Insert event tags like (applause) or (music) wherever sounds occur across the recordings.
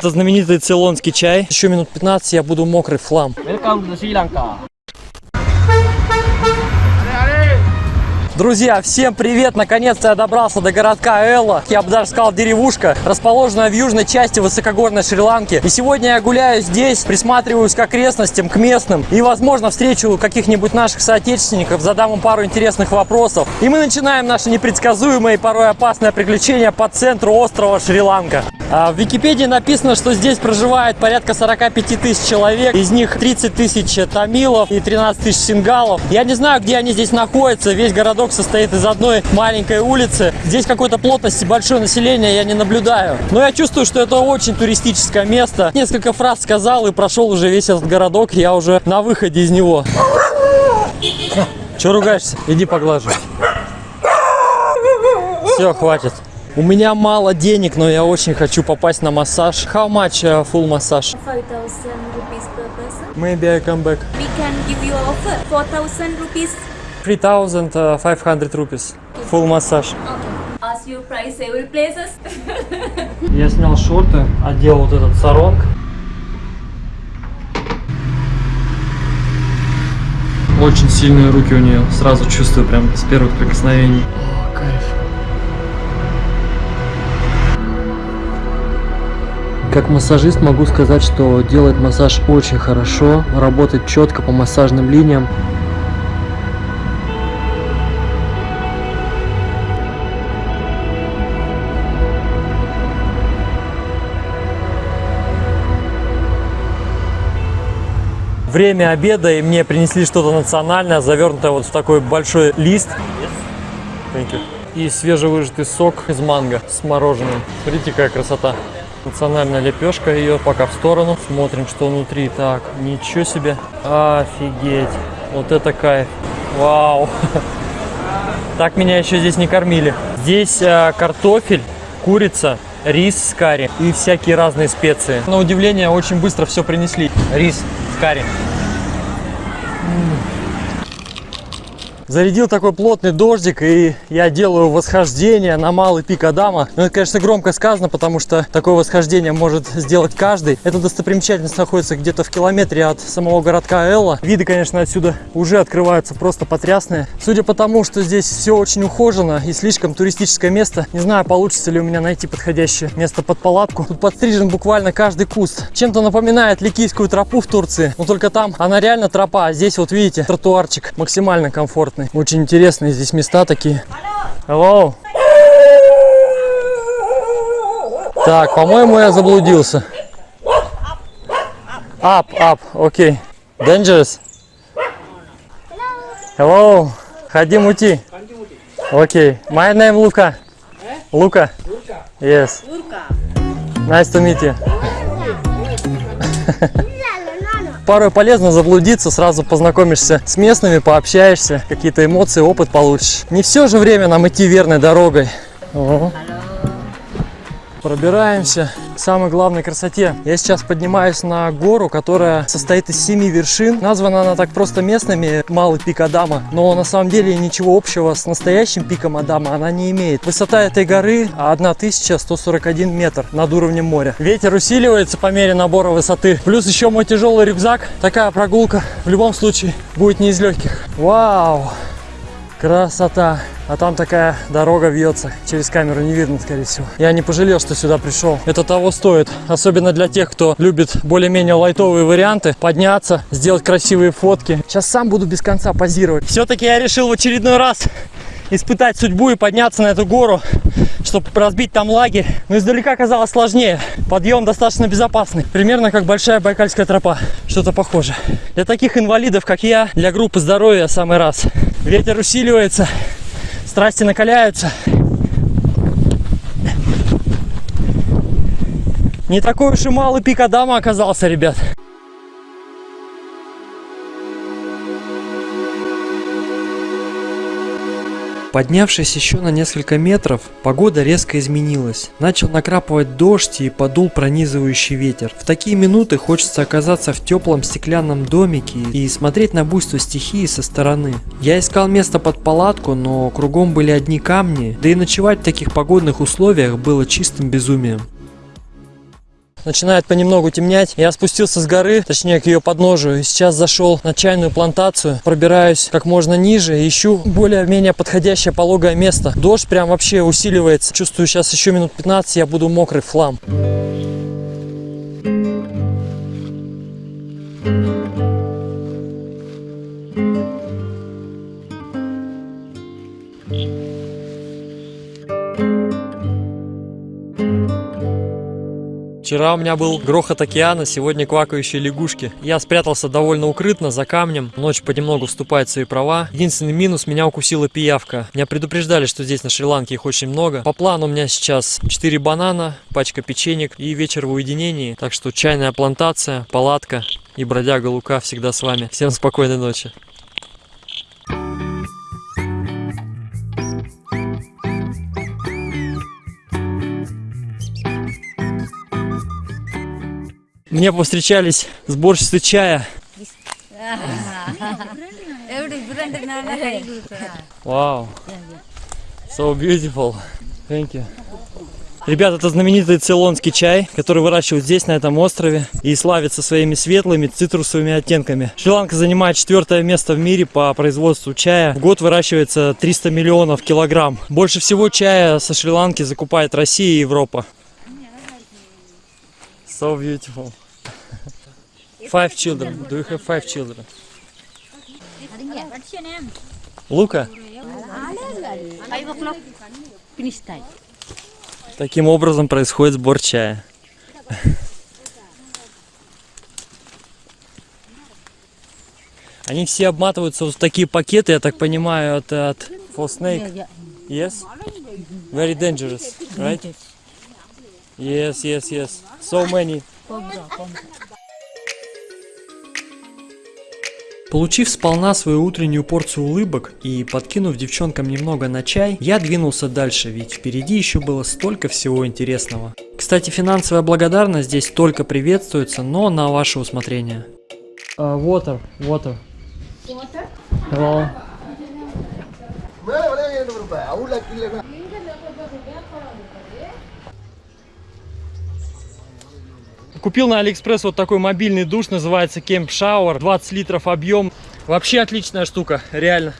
Это знаменитый цейлонский чай. Еще минут 15 я буду мокрый флам. Друзья, всем привет! Наконец-то я добрался до городка Элла. Я бы даже сказал деревушка, расположенная в южной части высокогорной Шри-Ланки. И сегодня я гуляю здесь, присматриваюсь к окрестностям, к местным. И, возможно, встречу каких-нибудь наших соотечественников, задам им пару интересных вопросов. И мы начинаем наше непредсказуемое и порой опасное приключение по центру острова Шри-Ланка. А В Википедии написано, что здесь проживает порядка 45 тысяч человек, из них 30 тысяч тамилов и 13 тысяч сингалов. Я не знаю, где они здесь находятся, весь городок состоит из одной маленькой улицы. Здесь какой-то плотности большое население я не наблюдаю. Но я чувствую, что это очень туристическое место. Несколько фраз сказал и прошел уже весь этот городок, я уже на выходе из него. Че ругаешься? Иди поглажу. Все, хватит. У меня мало денег, но я очень хочу попасть на массаж. How much uh, full massage? 5,000 rupees per person. Maybe I come back. We can give you offer 4,000 rupees. 3500 rupees. Full массаж. Okay. Ask you price every places. (laughs) Я снял шорты, одел вот этот саронг. Очень сильные руки у нее, сразу чувствую прям с первых прикосновений. О, кайф. Как массажист могу сказать, что делает массаж очень хорошо, работает четко по массажным линиям. Время обеда, и мне принесли что-то национальное, завернутое вот в такой большой лист. И свежевыжатый сок из манго с мороженым. Смотрите, какая красота. Национальная лепешка, ее пока в сторону. Смотрим, что внутри. Так, ничего себе. Офигеть. Вот это кайф. Вау. (laughs) Так меня еще здесь не кормили. Здесь э, картофель, курица, рис с карри и всякие разные специи. На удивление, очень быстро все принесли. Рис с Зарядил такой плотный дождик, и я делаю восхождение на малый пик Адама. Ну, это, конечно, громко сказано, потому что такое восхождение может сделать каждый. Эта достопримечательность находится где-то в километре от самого городка Элла. Виды, конечно, отсюда уже открываются просто потрясные. Судя по тому, что здесь все очень ухожено и слишком туристическое место, не знаю, получится ли у меня найти подходящее место под палатку. Тут подстрижен буквально каждый куст. Чем-то напоминает Ликийскую тропу в Турции, но только там она реально тропа, а здесь вот видите, тротуарчик максимально комфортный. Очень интересные здесь места такие. Hello. Так, по-моему, я заблудился. Up, up, окей. Dangerous. Hello. Хотим уйти. Окей. My name Luca. Luca. Yes. Nice to meet you. (laughs) Порой полезно заблудиться, сразу познакомишься с местными, пообщаешься, какие-то эмоции, опыт получишь. Не все же время нам идти верной дорогой. О. Пробираемся к самой главной красоте. Я сейчас поднимаюсь на гору, которая состоит из семи вершин. Названа она так просто местными Малый пик Адама, но на самом деле ничего общего с настоящим пиком Адама она не имеет. Высота этой горы 1141 метр над уровнем моря. Ветер усиливается по мере набора высоты. Плюс еще мой тяжелый рюкзак. Такая прогулка в любом случае будет не из легких. Вау! Красота. А там такая дорога вьется. Через камеру не видно, скорее всего. Я не пожалел, что сюда пришел. Это того стоит. Особенно для тех, кто любит более-менее лайтовые варианты. Подняться, сделать красивые фотки. Сейчас сам буду без конца позировать. Все-таки я решил в очередной раз испытать судьбу и подняться на эту гору, чтобы разбить там лагерь. Но издалека казалось сложнее. Подъем достаточно безопасный. Примерно как большая байкальская тропа. Что-то похоже. Для таких инвалидов, как я, для группы здоровья самый раз. Ветер усиливается, страсти накаляются. Не такой уж и малый пик Адама оказался, ребят. Поднявшись еще на несколько метров, погода резко изменилась. Начал накрапывать дождь и подул пронизывающий ветер. В такие минуты хочется оказаться в теплом стеклянном домике и смотреть на буйство стихии со стороны. Я искал место под палатку, но кругом были одни камни, да и ночевать в таких погодных условиях было чистым безумием. Начинает понемногу темнять. Я спустился с горы, точнее к ее подножию. И сейчас зашел на чайную плантацию. Пробираюсь как можно ниже. Ищу более-менее подходящее пологое место. Дождь прям вообще усиливается. Чувствую, сейчас еще минут 15 я буду мокрый в хлам. Вчера у меня был грохот океана, сегодня квакающие лягушки. Я спрятался довольно укрытно, за камнем. Ночь понемногу вступает в свои права. Единственный минус, меня укусила пиявка. Меня предупреждали, что здесь на Шри-Ланке их очень много. По плану у меня сейчас 4 банана, пачка печенек и вечер в уединении. Так что чайная плантация, палатка и бродяга Лука всегда с вами. Всем спокойной ночи. Мне повстречались сборщицы чая. Вау. So beautiful. Thank you. Ребята, это знаменитый цейлонский чай, который выращивают здесь, на этом острове, и славится своими светлыми цитрусовыми оттенками. Шри-Ланка занимает четвертое место в мире по производству чая. В год выращивается 300 миллионов килограмм. Больше всего чая со Шри-Ланки закупает Россия и Европа. So beautiful. Five children. Do you have five children? Лука? Time. Таким образом происходит сбор чая. Они все обматываются вот в такие пакеты, я так понимаю, от, от for snake. Yes? Very dangerous, right? Yes, yes, yes. So many. Получив сполна свою утреннюю порцию улыбок и подкинув девчонкам немного на чай, я двинулся дальше, ведь впереди еще было столько всего интересного. Кстати, финансовая благодарность здесь только приветствуется, но на ваше усмотрение. Uh, water, water. Water? Hello. Купил на Алиэкспресс вот такой мобильный душ, называется Camp Shower, 20 литров объем. Вообще отличная штука, реально.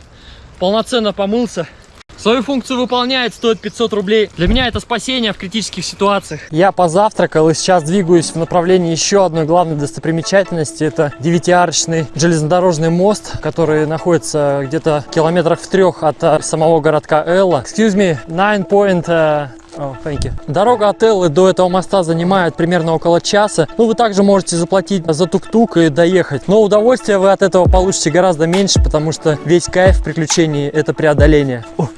Полноценно помылся. Свою функцию выполняет, стоит 500 рублей. Для меня это спасение в критических ситуациях. Я позавтракал и сейчас двигаюсь в направлении еще одной главной достопримечательности. Это девятиарочный железнодорожный мост, который находится где-то километрах в трех от э, самого городка Элла. Excuse me, 9 point э, Oh, thank you. Дорога от Эллы до этого моста занимает примерно около часа. Ну, вы также можете заплатить за тук-тук и доехать. Но удовольствие вы от этого получите гораздо меньше, потому что весь кайф в приключении – это преодоление. (laughs)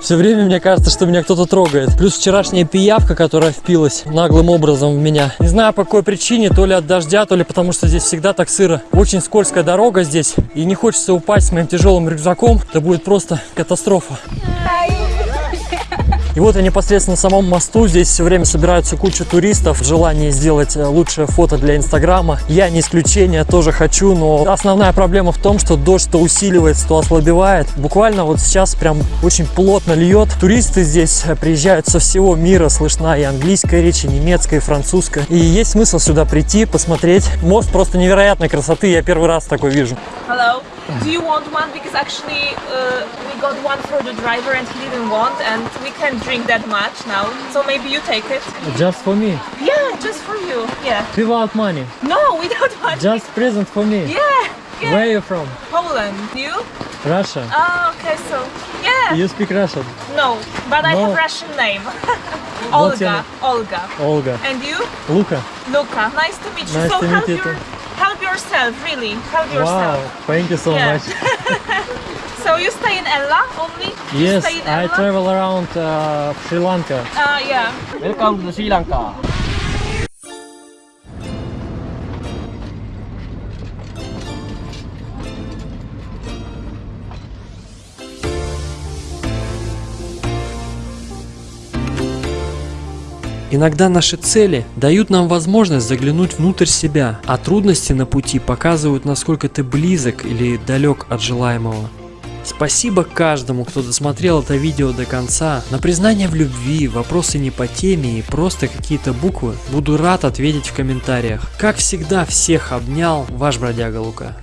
Все время мне кажется, что меня кто-то трогает. Плюс вчерашняя пиявка, которая впилась наглым образом в меня. Не знаю по какой причине, то ли от дождя, то ли потому что здесь всегда так сыро. Очень скользкая дорога здесь. И не хочется упасть с моим тяжелым рюкзаком. Это будет просто катастрофа. И вот я непосредственно на самом мосту. Здесь все время собираются куча туристов в желании сделать э, лучшее фото для инстаграма. Я не исключение, тоже хочу, но основная проблема в том, что дождь то усиливается, то ослабевает. Буквально вот сейчас прям очень плотно льет. Туристы здесь э, приезжают со всего мира, слышна и английская речь, и немецкая, и французская. И есть смысл сюда прийти, посмотреть. Мост просто невероятной красоты, я первый раз такой вижу. Hello. Do you want one? Because actually uh, we got one for the driver and he didn't want and we can't drink that much now. So maybe you take it. Just for me, Yeah, just for you. Yeah. without money. No, we don't want Just present for me. Yeah. Yeah. Where are you from? Poland. You? Russia. Oh, okay, so yeah. You speak Russian? No, but I No. have Russian name. (laughs) Olga. Olga. Olga. And you? Luca. Luca. Nice to meet you. Nice so to meet you your. Help yourself, really. Help yourself. Wow, yourself. thank you so Yeah. much. (laughs) So you stay in Ella only? You Yes, stay I travel around uh, Sri Lanka. Uh, yeah. Welcome to Sri Lanka. Иногда наши цели дают нам возможность заглянуть внутрь себя, а трудности на пути показывают, насколько ты близок или далек от желаемого. Спасибо каждому, кто досмотрел это видео до конца. На признание в любви, вопросы не по теме и просто какие-то буквы буду рад ответить в комментариях. Как всегда, всех обнял, ваш бродяга Лука.